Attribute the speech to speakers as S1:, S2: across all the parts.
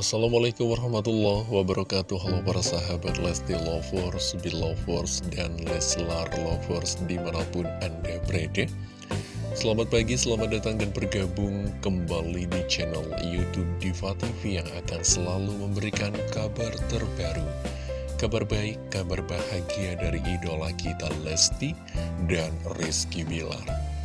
S1: Assalamualaikum warahmatullahi wabarakatuh. Halo para sahabat Lesti Lovers, Belovers, dan Leslar Lovers di mana pun Anda berada. Selamat pagi, selamat datang dan bergabung kembali di channel Youtube Diva TV Yang akan selalu memberikan kabar terbaru. Kabar baik, kabar bahagia dari idola kita Lesti dan Rizky Bilar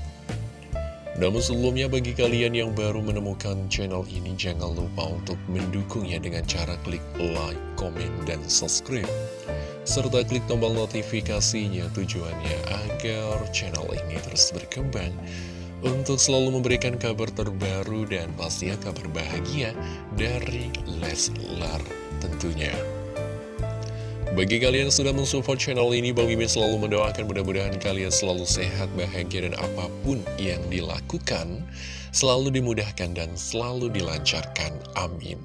S1: namun sebelumnya bagi kalian yang baru menemukan channel ini jangan lupa untuk mendukungnya dengan cara klik like, komen, dan subscribe. Serta klik tombol notifikasinya tujuannya agar channel ini terus berkembang untuk selalu memberikan kabar terbaru dan pastinya kabar bahagia dari Leslar tentunya. Bagi kalian yang sudah mensupport channel ini, Bang Mimin selalu mendoakan mudah-mudahan kalian selalu sehat, bahagia, dan apa pun yang dilakukan selalu dimudahkan dan selalu dilancarkan. Amin.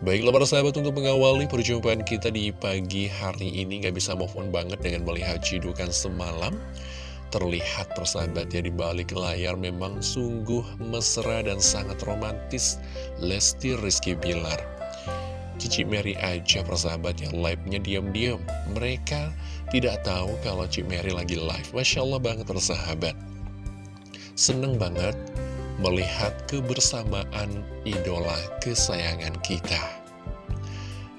S1: Baiklah para sahabat untuk mengawali perjumpaan kita di pagi hari ini Gak bisa move on banget dengan melihat cidukan semalam Terlihat persahabat ya di balik layar memang sungguh mesra dan sangat romantis Lesti Rizky Bilar Cici Mary aja persahabat yang live-nya diam-diam. Mereka tidak tahu kalau Cici Mary lagi live. Masya Allah banget persahabat. Seneng banget melihat kebersamaan idola kesayangan kita.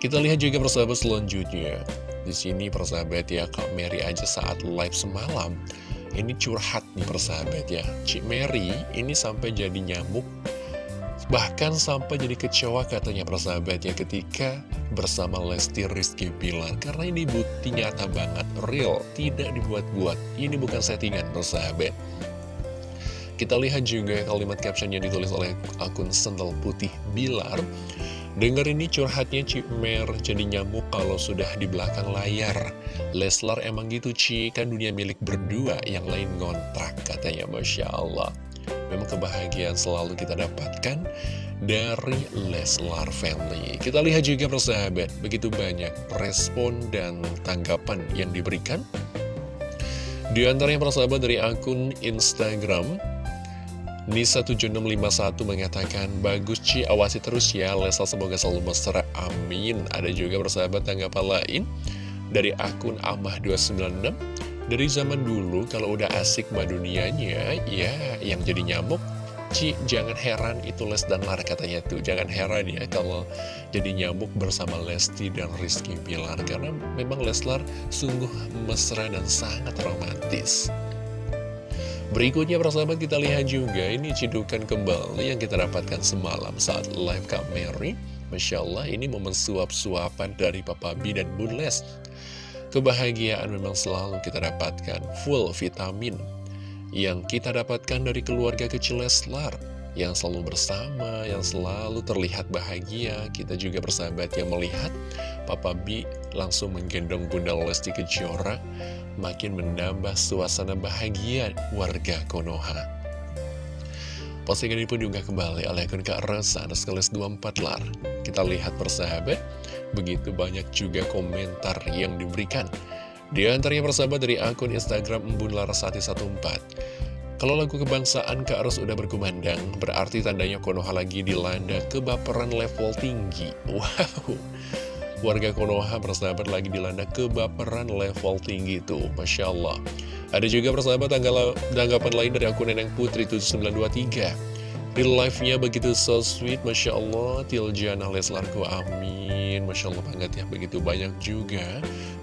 S1: Kita lihat juga persahabat selanjutnya. Di sini persahabat ya, Kak Mary aja saat live semalam. Ini curhat nih persahabat ya. Cik Mary ini sampai jadi nyamuk Bahkan sampai jadi kecewa katanya persahabat ya ketika bersama Lesti Rizky Bilar Karena ini bukti nyata banget, real, tidak dibuat-buat. Ini bukan settingan persahabat. Kita lihat juga kalimat caption yang ditulis oleh akun Sendal Putih Bilar. Dengar ini curhatnya Cik Mer. Jadi nyamuk kalau sudah di belakang layar. Leslar emang gitu Ci, kan dunia milik berdua yang lain ngontrak katanya. Masya Allah Memang kebahagiaan selalu kita dapatkan dari Leslar Family. Kita lihat juga persahabat, begitu banyak respon dan tanggapan yang diberikan. Di antaranya persahabat dari akun Instagram, Nisa7651 mengatakan, Bagus Ci, awasi terus ya, Leslar semoga selalu mesra, amin. Ada juga persahabat tanggapan lain dari akun Amah296, dari zaman dulu kalau udah asik mbak dunianya Ya yang jadi nyamuk Ci jangan heran itu Les dan Lar katanya tuh. Jangan heran ya kalau jadi nyamuk bersama Lesti dan Rizky Bilar Karena memang Leslar sungguh mesra dan sangat romantis. Berikutnya persahabat kita lihat juga ini cidukan kembali yang kita dapatkan semalam saat live Kak Mary. Masya Allah ini momen suap-suapan dari Papa B dan Bun Les Kebahagiaan memang selalu kita dapatkan full vitamin yang kita dapatkan dari keluarga kecil Leslar yang selalu bersama, yang selalu terlihat bahagia. Kita juga bersahabat yang melihat Papa B langsung menggendong Bunda Lesti Kejora, makin menambah suasana bahagia warga Konoha. Postingan ini pun juga kembali oleh akun Kak Rasa, ada 24 lar. Kita lihat persahabat, Begitu banyak juga komentar yang diberikan. Di antaranya persahabat dari akun Instagram Embun Larasati 14. Kalau lagu kebangsaan Kak Ros udah berkumandang, berarti tandanya Konoha lagi dilanda kebaperan level tinggi. Wow, warga Konoha persahabat lagi dilanda kebaperan level tinggi tuh, Masya Allah. Ada juga persahabat tanggapan lain dari akun Neneng Putri 7923. Real life-nya begitu so sweet, Masya Allah, Tiljana Leslarku, amin. Masya Allah banget ya, begitu banyak juga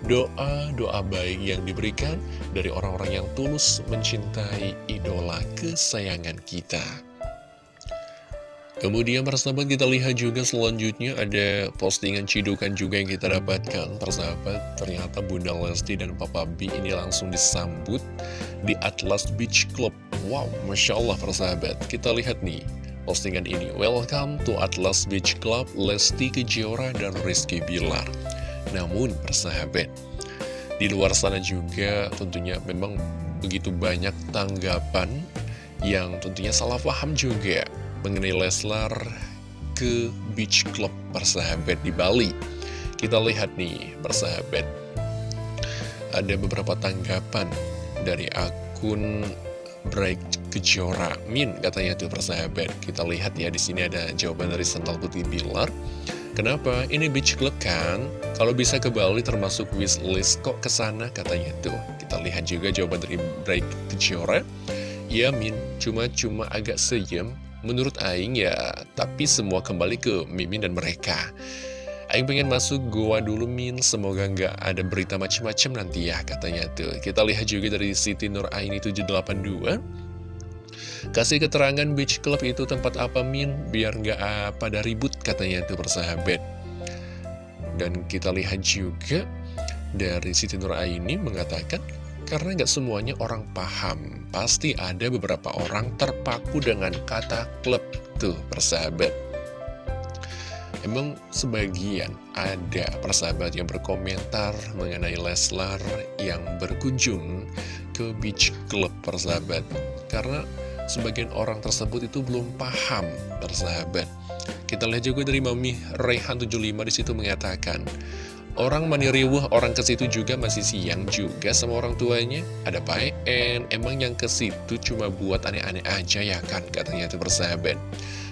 S1: doa-doa baik yang diberikan dari orang-orang yang tulus mencintai idola kesayangan kita. Kemudian persahabat kita lihat juga selanjutnya ada postingan cidukan juga yang kita dapatkan. Persahabat ternyata Bunda Lesti dan Papa B ini langsung disambut di Atlas Beach Club. Wow, Masya Allah persahabat Kita lihat nih postingan ini. Welcome to Atlas Beach Club Lesti Kejora dan Rizky Bilar. Namun persahabat Di luar sana juga tentunya memang begitu banyak tanggapan Yang tentunya salah paham juga mengenai Leslar ke Beach Club persahabat di Bali. Kita lihat nih persahabat, ada beberapa tanggapan dari akun Break Kejora Min katanya tuh persahabat. Kita lihat ya di sini ada jawaban dari Sandal Putih Bilar. Kenapa? Ini beach club kan? Kalau bisa ke Bali termasuk wishlist kok ke sana katanya tuh. Kita lihat juga jawaban dari Break Kejora. Ya Min, cuma-cuma agak seyem Menurut Aing ya, tapi semua kembali ke Mimin dan mereka. Aing pengen masuk gua dulu Min, semoga nggak ada berita macem-macem nanti ya katanya tuh. Kita lihat juga dari Siti Nur Aini 782. Kasih keterangan beach club itu tempat apa Min, biar nggak pada ribut katanya tuh persahabat. Dan kita lihat juga dari Siti Nur Aini mengatakan, karena nggak semuanya orang paham, pasti ada beberapa orang terpaku dengan kata klub tuh persahabat. Emang sebagian ada persahabat yang berkomentar mengenai Leslar yang berkunjung ke beach club persahabat. Karena sebagian orang tersebut itu belum paham persahabat. Kita lihat juga dari Mami Rehan 75 di situ mengatakan, Orang mani riwuh, orang ke situ juga masih siang juga sama orang tuanya. Ada PN, emang yang ke situ cuma buat aneh-aneh aja ya kan, katanya itu persahabat.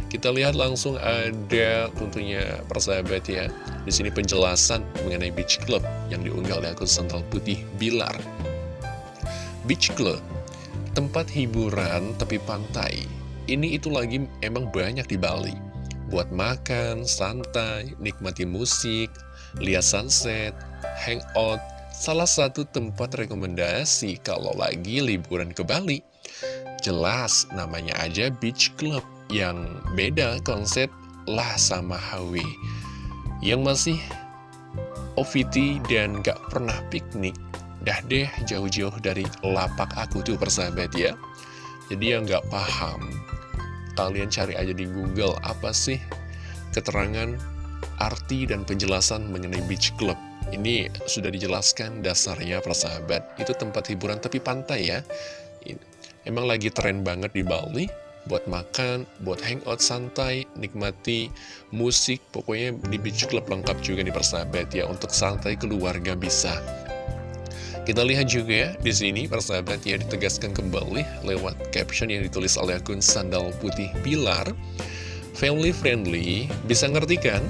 S1: Kita lihat langsung ada tentunya persahabat ya. Di sini penjelasan mengenai Beach Club yang diunggah oleh akun Sental Putih Bilar. Beach Club, tempat hiburan tepi pantai. Ini itu lagi emang banyak di Bali. Buat makan, santai, nikmati musik, lihat sunset, hangout, salah satu tempat rekomendasi kalau lagi liburan ke Bali. Jelas namanya aja beach club yang beda konsep lah sama HW. Yang masih OVT dan gak pernah piknik, dah deh jauh-jauh dari lapak aku tuh persahabat ya. Jadi yang gak paham, kalian cari aja di Google apa sih keterangan arti dan penjelasan mengenai beach club. Ini sudah dijelaskan dasarnya persahabat. Itu tempat hiburan tapi pantai ya. Emang lagi tren banget di Bali. Buat makan, buat hangout santai, nikmati musik. Pokoknya di beach club lengkap juga nih persahabat ya. Untuk santai keluarga bisa. Kita lihat juga ya, di sini persahabat ya ditegaskan kembali lewat caption yang ditulis oleh akun Sandal Putih Pilar. Family friendly, bisa ngerti kan?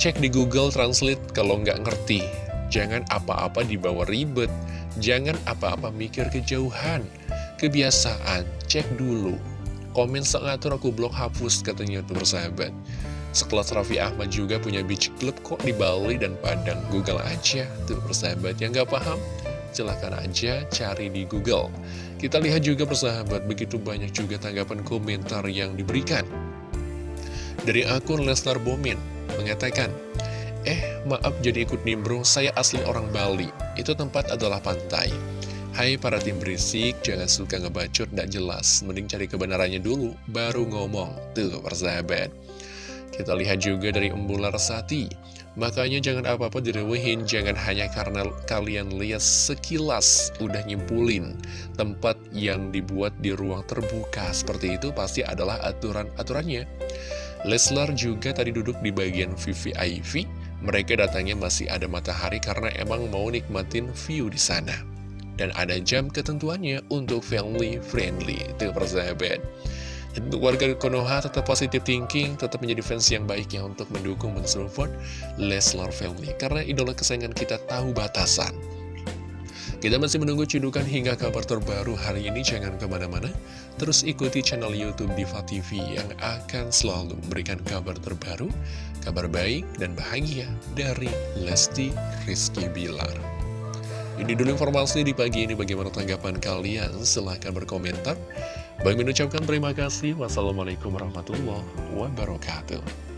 S1: Cek di Google Translate kalau nggak ngerti. Jangan apa-apa dibawa ribet. Jangan apa-apa mikir kejauhan. Kebiasaan, cek dulu. Komen sengatur aku blok hapus katanya tuh bersahabat. Sekelas Raffi Ahmad juga punya beach club kok di Bali dan Padang. Google aja tuh persahabat yang nggak paham. Silahkan aja cari di Google. Kita lihat juga persahabat, begitu banyak juga tanggapan komentar yang diberikan. Dari akun Lesnar Bomin, mengatakan, Eh, maaf jadi ikut nimbrung, saya asli orang Bali. Itu tempat adalah pantai. Hai para tim berisik, jangan suka ngebacot gak jelas. Mending cari kebenarannya dulu, baru ngomong. Tuh, persahabat. Kita lihat juga dari Embular Sati. Makanya jangan apa-apa direwehin, jangan hanya karena kalian lihat sekilas udah nyimpulin tempat yang dibuat di ruang terbuka. Seperti itu pasti adalah aturan-aturannya. Leslar juga tadi duduk di bagian VVIP. Mereka datangnya masih ada matahari karena emang mau nikmatin view di sana. Dan ada jam ketentuannya untuk family friendly. Itu persahabat. Untuk warga Konoha tetap positive thinking, tetap menjadi fans yang baik ya untuk mendukung mensupport Leslar Family. Karena idola kesayangan kita tahu batasan. Kita masih menunggu cedukan hingga kabar terbaru hari ini, jangan ke mana-mana. Terus ikuti channel Youtube Diva TV yang akan selalu memberikan kabar terbaru, kabar baik dan bahagia dari Lesti Rizky Bilar. Ini dulu informasi di pagi ini, bagaimana tanggapan kalian? Silahkan berkomentar. Bagi mengucapkan terima kasih. Wassalamualaikum warahmatullahi wabarakatuh.